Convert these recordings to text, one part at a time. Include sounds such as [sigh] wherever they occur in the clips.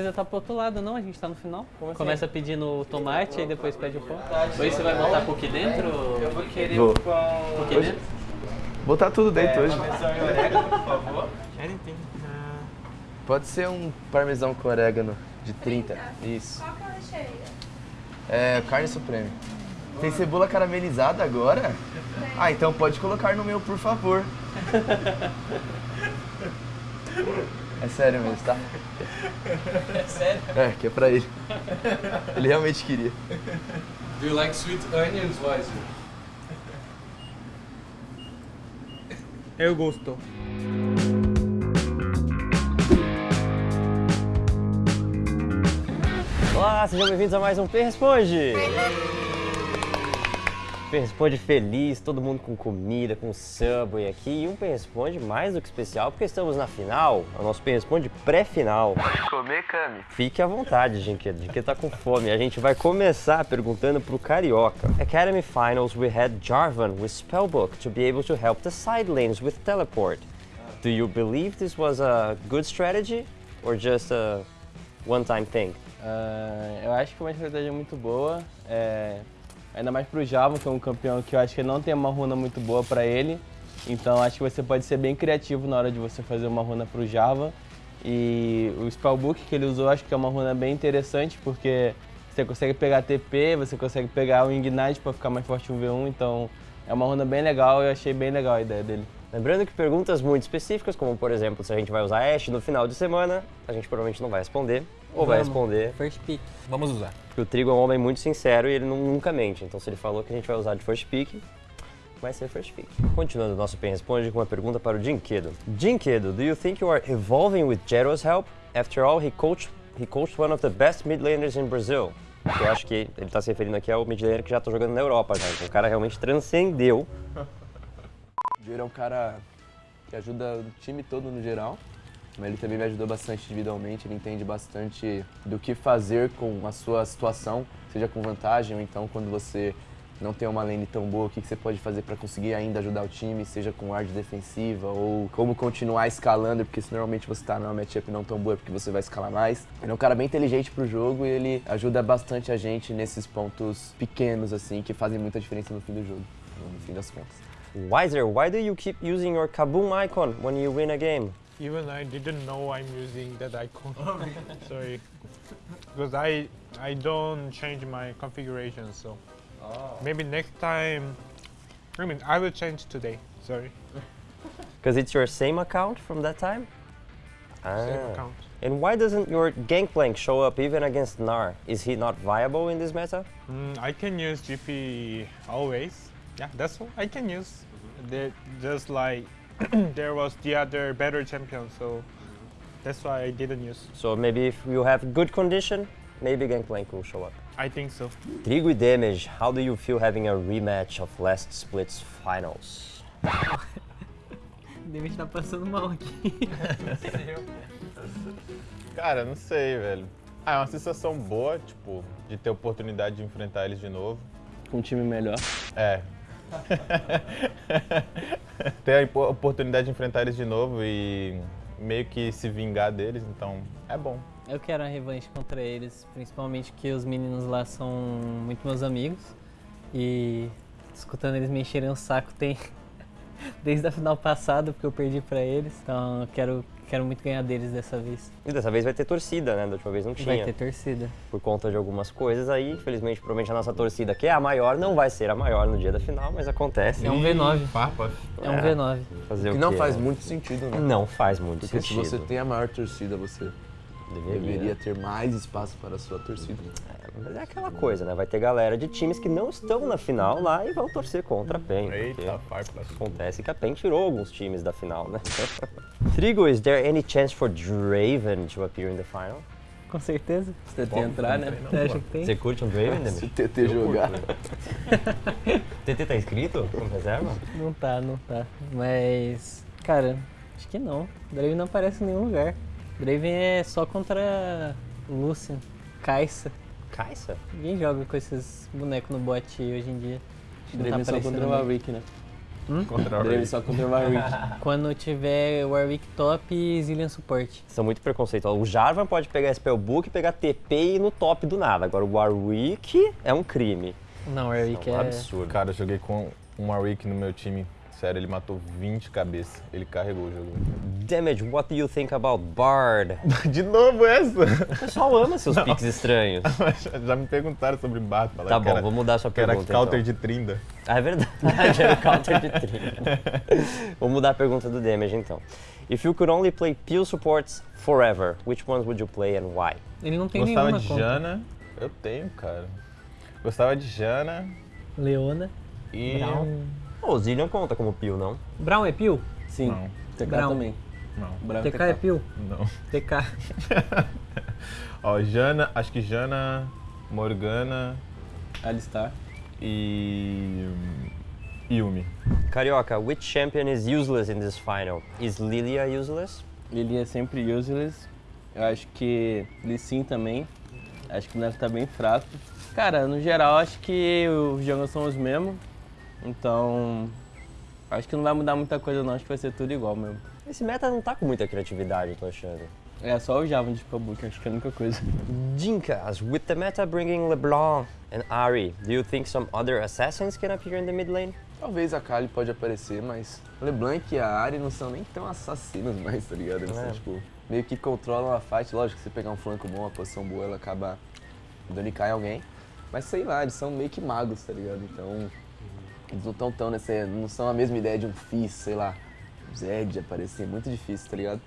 precisa estar pro outro lado, não. A gente tá no final. Como assim? Começa pedindo tomate, aí depois pede o pão. Hoje você vai botar cookie dentro? Eu vou querer Vou. o pão... Cookie Hoje- dentro? Botar tudo dentro É, hoje. parmesão e orégano, por favor. Uh, Pode ser um parmesão com orégano de 30. Isso. Qual que é o recheio? É, carne suprema. Tem cebola caramelizada agora? Ah, então pode colocar no meu, por favor. [laughs] É sério mesmo, tá? É sério? É, que é pra ele. Ele realmente queria. Do you like sweet onions, Weiser? eu gosto. Olá, sejam bem-vindos a mais um P Responde! Responde feliz, todo mundo com comida, com Subway aqui. E um Responde mais do que especial, porque estamos na final, é o nosso Responde pré-final. Comer, Cami. Fique à vontade, Jinquedo. Jinquedo tá com fome. A gente vai começar perguntando pro Carioca. Academy Finals, we had Jarvan with Spellbook to be able to help the side lanes with teleport. Do you believe this was a good strategy or just a one-time thing? Ah, eu acho que é uma estratégia muito boa, é, ainda mais pro Java, que é um campeão que eu acho que não tem uma runa muito boa para ele. Então acho que você pode ser bem criativo na hora de você fazer uma runa pro Java. E o Spellbook que ele usou acho que é uma runa bem interessante, porque você consegue pegar TP, você consegue pegar o Ignite para ficar mais forte no V1, então é uma runa bem legal e eu achei bem legal a ideia dele. Lembrando que perguntas muito específicas, como por exemplo, se a gente vai usar Ashe no final de semana, a gente provavelmente não vai responder, ou vai Vamos. responder, First pick. Vamos usar. porque o Trigo é um homem muito sincero e ele nu- nunca mente. Então se ele falou que a gente vai usar de first pick, vai ser first pick. Continuando o nosso Pen Responde com uma pergunta para o Jinkedo. Jinkedo, do you think you are evolving with Jero's help? After all, he coached, he coached one of the best mid laners in Brazil. Eu acho que ele está se referindo aqui ao mid laner que já está jogando na Europa já. Então o cara realmente transcendeu O Jiro é um cara que ajuda o time todo no geral, mas ele também me ajudou bastante individualmente, ele entende bastante do que fazer com a sua situação, seja com vantagem ou então quando você não tem uma lane tão boa, o que você pode fazer para conseguir ainda ajudar o time, seja com ward defensiva ou como continuar escalando, porque se normalmente você tá numa matchup não tão boa é porque você vai escalar mais. Ele é um cara bem inteligente pro jogo e ele ajuda bastante a gente nesses pontos pequenos assim, que fazem muita diferença no fim do jogo, no fim das contas. Wiser, why do you keep using your Kaboom icon when you win a game? Even I didn't know I'm using that icon. [laughs] Sorry. Because I I don't change my configuration, so maybe next time. I mean, I will change today. Sorry. [laughs] Because it's your same account from that time? Same Ah. account. And why doesn't your Gangplank show up even against Gnar? Is he not viable in this meta? Mm, I can use GP always. Yeah, that's all I can use. They- just like [clears throat] there was the other better champion, so that's why I didn't use. So maybe if you have good condition, maybe Gangplank will show up. I think so. Trigo e Damage, how do you feel having a rematch of last split's finals? [laughs] Deve estar passando mal aqui. [laughs] Cara, não sei, velho. Ah, é uma sensação boa, tipo, de ter oportunidade de enfrentar eles de novo. Com um time melhor. É. [laughs] ter a oportunidade de enfrentar eles de novo e meio que se vingar deles, então é bom. Eu quero a revanche contra eles, principalmente que os meninos lá são muito meus amigos. E escutando eles me encherem o saco tem [laughs] desde a final passada, porque eu perdi pra eles. Então eu quero, quero muito ganhar deles dessa vez. E dessa vez vai ter torcida, né? Da última vez não tinha. Vai ter torcida. Por conta de algumas coisas aí, infelizmente, provavelmente a nossa torcida, que é a maior, não vai ser a maior no dia da final, mas acontece. É um V9. Farpa. É um É. V9. Fazer Que o não quê, faz muito sentido, né? Não faz muito Porque sentido. se você tem a maior torcida, você Deveria. deveria ter mais espaço para a sua torcida. Mas é aquela coisa, né? Vai ter galera de times que não estão na final lá e vão torcer contra a PEN. Eita, farpa. Acontece que a PEN tirou alguns times da final, né? [laughs] Trigo, is there any chance for Draven to appear in the final? Com certeza. Você tem que entrar, né? Você acha que tem? Você curte um Draven, Se o Demis? TT jogar. [laughs] TT tá inscrito como reserva? Não tá, não tá. Mas, cara, acho que não. Draven não aparece em nenhum lugar. Draven é só contra Lucian, Kai'Sa. Kaisa? Ninguém joga com esses bonecos no bot hoje em dia. Tá Draven só aparecendo contra o. Warwick, né? Contra o Drave Warwick. só contra o Warwick. [laughs] Quando tiver Warwick top e Zillion suporte. São muito preconceituosos. O Jarvan pode pegar Spellbook, pegar TP e ir no top do nada. Agora o Warwick é um crime. Não, Warwick É um é. absurdo. Cara, eu joguei com um Warwick no meu time. Sério, ele matou 20 cabeças. Ele carregou o jogo. Damage, what do you think about Bard? [laughs] De novo essa? O pessoal ama seus piques estranhos. [laughs] Já me perguntaram sobre Bard. Tá falaram que bom, era, vou mudar a sua que era pergunta. counter então. de Trinda. Ah, é verdade, era o counter de 30. [laughs] Vou mudar a pergunta do damage então. If you could only play Peel supports forever, which ones would you play and why? Ele não tem Gostava nenhuma de conta. Jana. Eu tenho, cara. Gostava de Jana Leona. e. Brown. O Zillion conta como Peel, não? Brown é Pio? Sim, Não, TK Brown. também. não, Brown TK é Pio? não. TK. [laughs] Ó, Jana, acho que Jana, Morgana Alistar. e. Yumi. Carioca, which champion is useless in this final? Is Lilia useless? Lili é sempre useless. Eu acho que Lee Sin também. Acho que o Neto tá bem fraco. Cara, no geral, acho que os jogos são os mesmos. Então, acho que não vai mudar muita coisa não. Acho que vai ser tudo igual mesmo. Esse meta não tá com muita criatividade, eu tô achando. É só o Java de Spellbook, acho que é a única coisa. Jinkas, with the meta bringing LeBlanc and Ari, do you think some other assassins can appear in the mid lane? Talvez a Kali pode aparecer, mas LeBlanc e a Ari não são nem tão assassinos mais, tá ligado? Eles É. são, tipo, meio que controlam a fight. Lógico que se pegar um flanco bom, uma posição boa, ela acaba dando em alguém. Mas sei lá, eles são meio que magos, tá ligado? Então, eles não estão tão nessa. não são a mesma ideia de um Fizz, sei lá, Zed aparecer, muito difícil, tá ligado?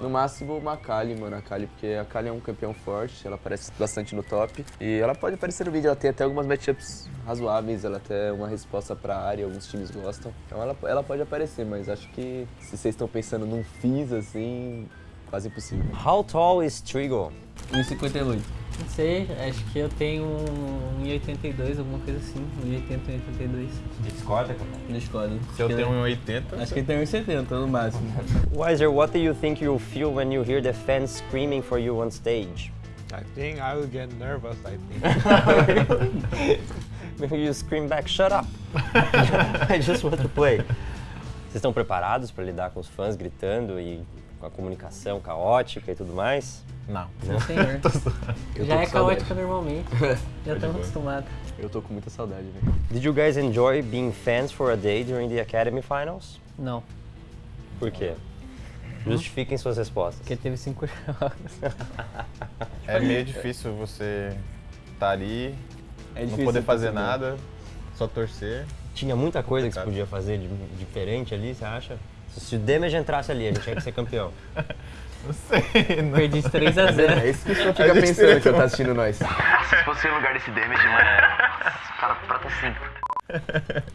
No máximo uma Kali, mano, a Kali, porque a Kali é um campeão forte, ela aparece bastante no top. E ela pode aparecer no vídeo, ela tem até algumas matchups razoáveis, ela tem uma resposta pra área, alguns times gostam. Então ela, ela pode aparecer, mas acho que se vocês estão pensando num Fizz assim, quase impossível. How tall is Trigo? 1,58. Não sei, acho que eu tenho um 1,82, alguma coisa assim. 1,80, 1,82. Discorda, cara. Escola. Se eu tenho um 80, Acho que ele tem 1,70 no máximo. [laughs] Wiser, what do you think you'll feel when you hear the fans screaming for you on stage? I think I will get nervous. I think. [laughs] Maybe you scream back, shut up! [laughs] I just want to play. Vocês estão preparados para lidar com os fãs gritando e com a comunicação caótica e tudo mais? não. Não, senhor. [laughs] Já é caótica normalmente. [laughs] Já estamos acostumados. Eu tô com muita saudade, velho. Did you guys enjoy being fans for a day during the Academy Finals? Não, Por quê? Justifiquem suas respostas. porque teve cinco jogos. [laughs] É meio difícil você estar ali, É não poder fazer nada, só torcer. Tinha muita coisa que você podia fazer de, diferente ali, você acha? Se, o Damage entrasse ali, a gente tinha que ser campeão. [laughs] Não sei, não. Perdi de 3 a 0 É isso que o senhor fica pensando que eu tá assistindo nós. Se fosse no lugar desse damage, mano, o cara prata 5.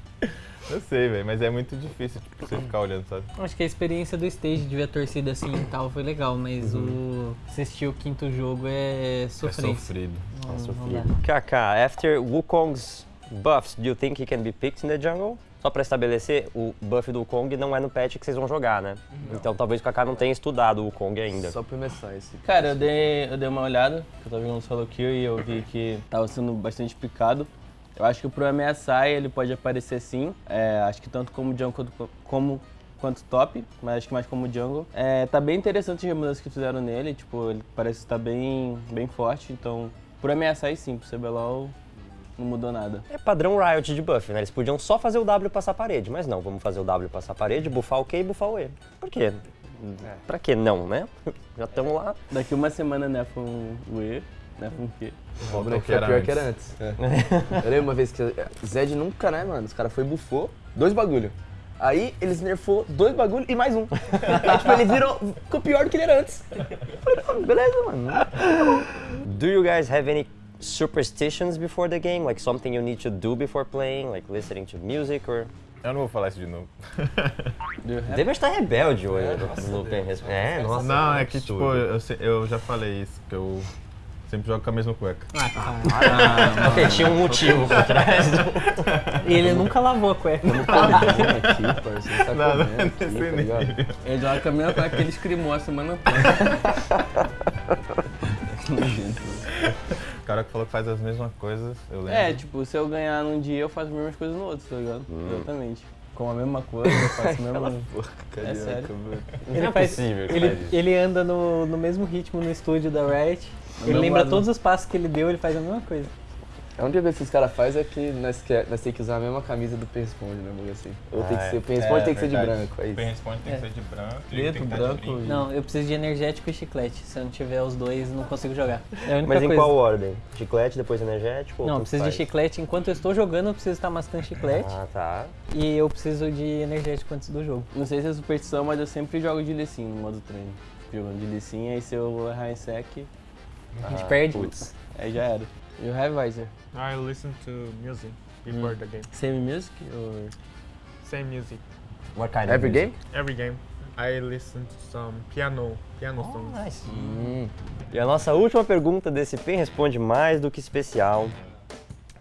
Eu [laughs] sei, velho, mas é muito difícil tipo, você ficar olhando, sabe? Acho que a experiência do stage de ver a torcida assim e tal foi legal, mas o assistir o quinto jogo é É sofrência. sofrido. Não, É dá. Kaká, after Wukong's buffs, do you think he can be picked in the jungle? Só pra estabelecer, o buff do Wukong não é no patch que vocês vão jogar, né? Então talvez o Kaká não tenha estudado o Wukong ainda. Só pra começar esse. Cara, eu dei, eu dei uma olhada, eu tava jogando solo kill e eu vi que tava sendo bastante picado. Eu acho que pro ameaçar ele pode aparecer sim. É, acho que tanto como jungle quanto, como, quanto top, mas acho que mais como jungle. É, tá bem interessante as mudanças que fizeram nele, tipo, ele parece estar bem, bem forte, então por ameaçar sim, pro CBLOL não mudou nada. É padrão Riot de buff, né? Eles podiam só fazer o W passar a parede, mas não, vamos fazer o W passar a parede, buffar o Q e buffar o E. Por quê? Pra que não, né? [laughs] Já estamos lá. Daqui uma semana nerfam o E, nerfam o Q. Volta ao que foi era pior antes. que era antes. Eu lembro [laughs] uma vez que Zed nunca, né, mano? Os caras foi bufou, dois bagulho. Aí eles nerfou dois bagulho e mais um. [laughs] Aí tipo, ele virou, ficou pior do que ele era antes. Eu falei, "Não, beleza, mano. Do you guys have any superstitions before the game? Like something you need to do before playing? Like listening to music or... Eu não vou falar isso de novo. [laughs] Deve estar rebelde hoje Resp- É, nossa. não, é que absurdo. tipo, eu, eu já falei isso, que eu sempre jogo com a mesma cueca. Ah, Ok, tinha um motivo por trás do... [laughs] E ele nunca lavou a cueca. aqui, parceiro, tá Não, não é aqui, tá nível. Ele joga com a mesma coisa que ele escrimou a semana toda. [laughs] cara que falou que faz as mesmas coisas, eu lembro. É, tipo, se eu ganhar num dia, eu faço as mesmas coisas no outro, tá ligado? Exatamente. Com a mesma coisa, eu faço [laughs] o mesmo... É sério. Ele, Não é faz- possível ele, faz ele anda no, no mesmo ritmo no estúdio da Riot. Ele lembra lado. todos os passos que ele deu, ele faz a mesma coisa. A única coisa que esses caras fazem é que nós, quer, nós temos que usar a mesma camisa do Pen Responde, né, bagulho assim? Ou tem Ah, que é. ser, o Pen Responde É, tem que ser de verdade. branco, é O isso. Pen Responde tem É. que ser de branco, Preto, tem de branco brinco. e- Não, eu preciso de energético e chiclete. Se eu não tiver os dois, não consigo jogar. É a única Mas em coisa. qual ordem? Chiclete, depois energético? ou Não, eu preciso de chiclete. Enquanto eu estou jogando, eu preciso estar mascando chiclete. Ah, tá. E eu preciso de energético antes do jogo. Não sei se é superstição, mas eu sempre jogo de Lecim no modo treino. Jogando de Lecim, aí se eu errar em sec, A gente Ah, perde. putz. aí já era. E o Heavy Visor? I listen to music before the game. Same music? Or... Same music. What kind of Every game? Every game. I listen to some piano, piano Oh, songs. nice. Hum. E a nossa última pergunta desse Pen Responde mais do que especial.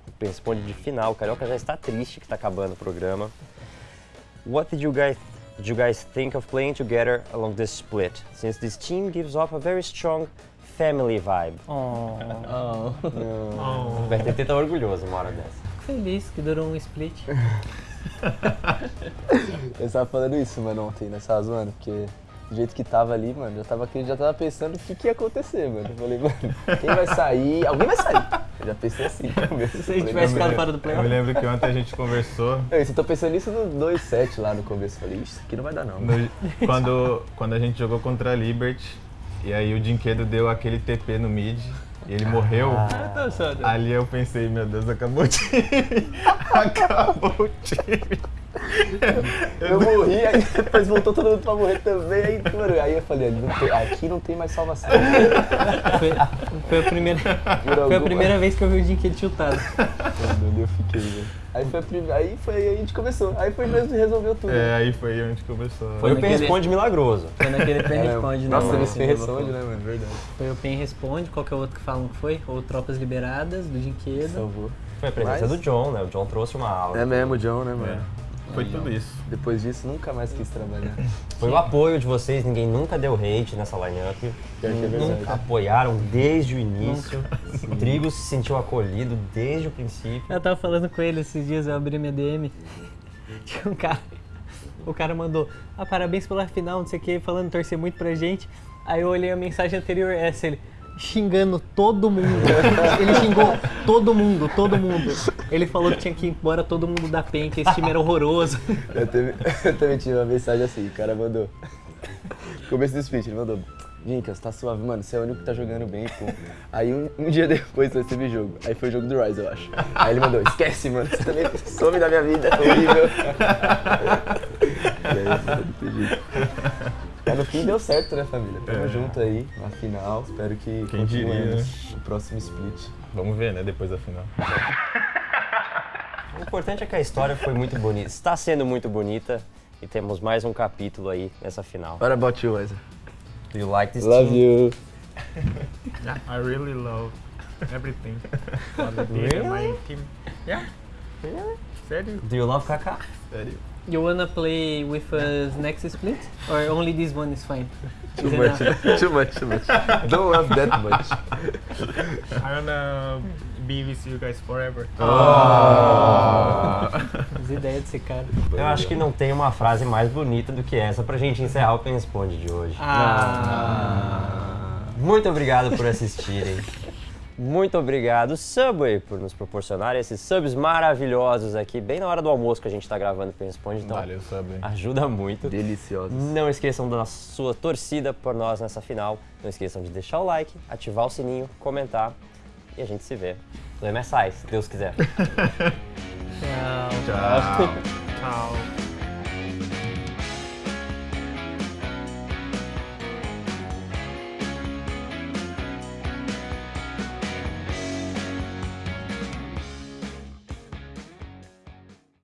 O Pen Responde de final. O Carioca já está triste que está acabando o programa. What did you guys did you guys think of playing together along this split? Since this team gives off a very strong family vibe. Oh, Oh. Oh. O BRTT tá orgulhoso uma hora dessa. fico feliz que durou um split. [laughs] Eu tava falando isso, mano, ontem, nessa zoando, porque do jeito que tava ali, mano, já tava, já tava pensando o que, que ia acontecer, mano. Eu falei, mano, quem vai sair? Alguém vai sair. Eu já pensei assim [laughs] no começo. Se a gente Falei, tivesse ficado fora do Eu me playoff. lembro que ontem a gente conversou Eu tô pensando nisso no 2-7 lá no começo. Falei, "Ixi, isso aqui não vai dar não. no- quando, quando a gente jogou contra a Liberty. E aí o Dinquedo deu aquele TP no mid e ele morreu. Tá só, né? Ali eu pensei, meu Deus, acabou o time. [laughs] acabou o time. Eu morri, aí depois voltou todo mundo pra morrer também. Aí, mano, aí eu falei, não tem- aqui não tem mais salvação. Foi, foi a primeira, foi a primeira vez que eu vi o Dinquedo chutado. Mano, eu fiquei, velho. Aí foi, a aí foi aí a gente começou. Aí foi mesmo resolveu tudo. É, aí foi onde começou. Foi o Pen Responde milagroso. Foi naquele pen É, responde, Nossa, não. teve esse responde, né, mano? Verdade. Foi o pen responde, qualquer outro que falam que foi, ou tropas liberadas do Dinquedo. Salvou. Foi a presença Mas- do John, né? O John trouxe uma aula. É mesmo, John, né, mano? Foi tudo isso. Depois disso, nunca mais quis trabalhar. [laughs] Foi o apoio de vocês, ninguém nunca deu hate nessa lineup. É. Nunca apoiaram desde o início. O Trigo se sentiu acolhido desde o princípio. Eu tava falando com ele esses dias, eu abri minha DM. [laughs] Tinha um cara. O cara mandou, ah, parabéns pela final, não sei o que, falando torcer muito pra gente. Aí eu olhei a mensagem anterior, essa, ele xingando todo mundo. Ele xingou todo mundo, todo mundo. Ele falou que tinha que ir embora todo mundo da PEN, que esse time era horroroso. Eu, teve, [laughs] eu também tive uma mensagem assim, o cara mandou. Começo do speech, ele mandou. Vincas, tá suave, mano, você é o único que tá jogando bem, pô. Aí um, um dia depois eu recebi jogo. Aí foi o jogo do Rise, eu acho. Aí ele mandou, esquece, mano, você também some da minha vida, é horrível. [laughs] e aí, não. Mas no fim deu certo, né, família? Tamo É. junto aí, na final. Espero que Quem diria, continuemos no próximo split. Vamos ver, né, depois da final. O importante é que a história foi muito bonita, está sendo muito bonita e temos mais um capítulo aí nessa final. What about you, Wesley? Do you like this Love team? you. Yeah, I really love everything. for the team and my team. Yeah. Sério? Do you love Kaká? Sério? You wanna play with us next split? Or only this one is fine? Too Is much, [laughs] too much, too much. Don't love that much. I wanna be with you guys forever. As ideias desse cara. Eu acho que não tem uma frase mais bonita do que essa pra gente encerrar o Pen Responde de hoje. Ah. Muito obrigado por assistirem. Muito obrigado, Subway, por nos proporcionar esses subs maravilhosos aqui, bem na hora do almoço que a gente tá gravando o Pen Responde, então Valeu, Subway. ajuda muito. Deliciosos. Não esqueçam da sua torcida por nós nessa final. Não esqueçam de deixar o like, ativar o sininho, comentar e a gente se vê no MSI, se Deus quiser. [laughs] Tchau. Tchau. Tchau.